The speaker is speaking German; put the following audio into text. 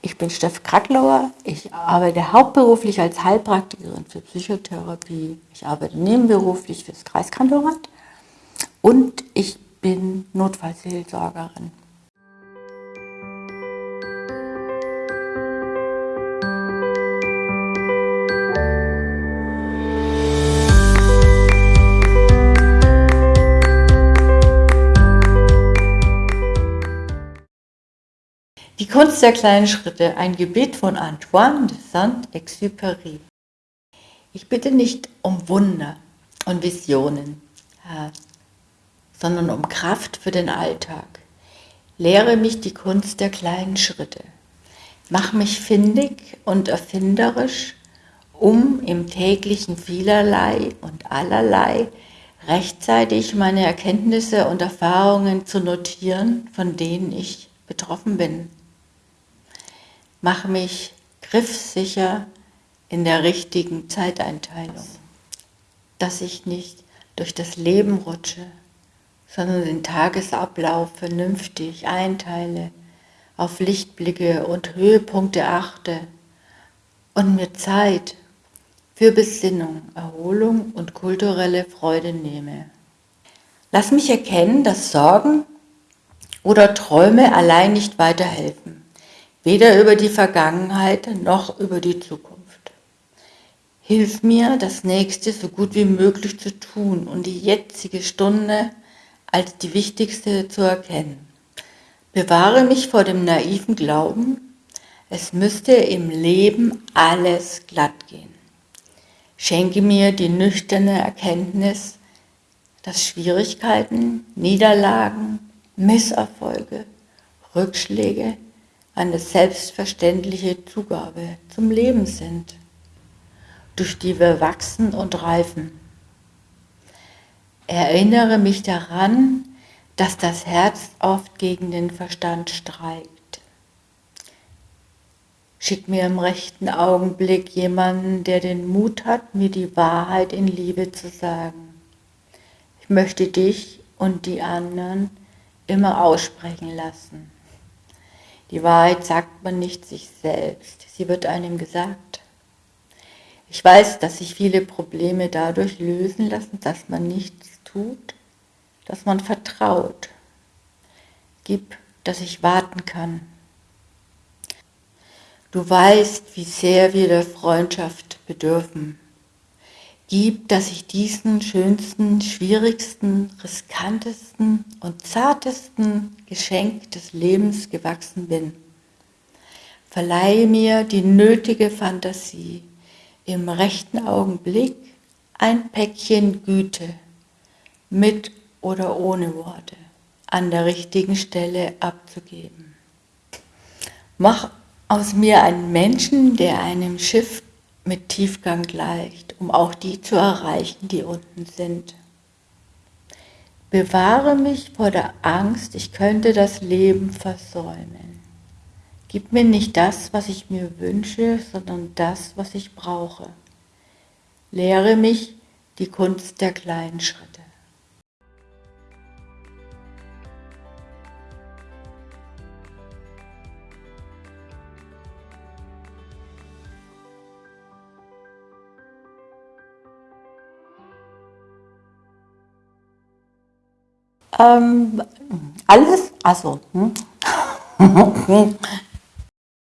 Ich bin Steff Kracklauer. Ich arbeite hauptberuflich als Heilpraktikerin für Psychotherapie. Ich arbeite nebenberuflich fürs Kreiskantorat und ich bin Notfallseelsorgerin. Die Kunst der kleinen Schritte, ein Gebet von Antoine de Saint-Exupéry. Ich bitte nicht um Wunder und Visionen, sondern um Kraft für den Alltag. Lehre mich die Kunst der kleinen Schritte. Mach mich findig und erfinderisch, um im täglichen vielerlei und allerlei rechtzeitig meine Erkenntnisse und Erfahrungen zu notieren, von denen ich betroffen bin. Mach mich griffsicher in der richtigen Zeiteinteilung, dass ich nicht durch das Leben rutsche, sondern den Tagesablauf vernünftig einteile, auf Lichtblicke und Höhepunkte achte und mir Zeit für Besinnung, Erholung und kulturelle Freude nehme. Lass mich erkennen, dass Sorgen oder Träume allein nicht weiterhelfen weder über die Vergangenheit noch über die Zukunft. Hilf mir, das Nächste so gut wie möglich zu tun und die jetzige Stunde als die wichtigste zu erkennen. Bewahre mich vor dem naiven Glauben, es müsste im Leben alles glatt gehen. Schenke mir die nüchterne Erkenntnis, dass Schwierigkeiten, Niederlagen, Misserfolge, Rückschläge eine selbstverständliche Zugabe zum Leben sind, durch die wir wachsen und reifen. Erinnere mich daran, dass das Herz oft gegen den Verstand streikt. Schick mir im rechten Augenblick jemanden, der den Mut hat, mir die Wahrheit in Liebe zu sagen. Ich möchte dich und die anderen immer aussprechen lassen. Die Wahrheit sagt man nicht sich selbst, sie wird einem gesagt. Ich weiß, dass sich viele Probleme dadurch lösen lassen, dass man nichts tut, dass man vertraut. Gib, dass ich warten kann. Du weißt, wie sehr wir der Freundschaft bedürfen. Gib, dass ich diesen schönsten, schwierigsten, riskantesten und zartesten Geschenk des Lebens gewachsen bin. Verleihe mir die nötige Fantasie, im rechten Augenblick ein Päckchen Güte, mit oder ohne Worte, an der richtigen Stelle abzugeben. Mach aus mir einen Menschen, der einem Schiff mit Tiefgang gleicht, um auch die zu erreichen, die unten sind. Bewahre mich vor der Angst, ich könnte das Leben versäumen. Gib mir nicht das, was ich mir wünsche, sondern das, was ich brauche. Lehre mich die Kunst der kleinen Schritte. Ähm, alles, also, hm?